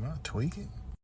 Am I tweaking?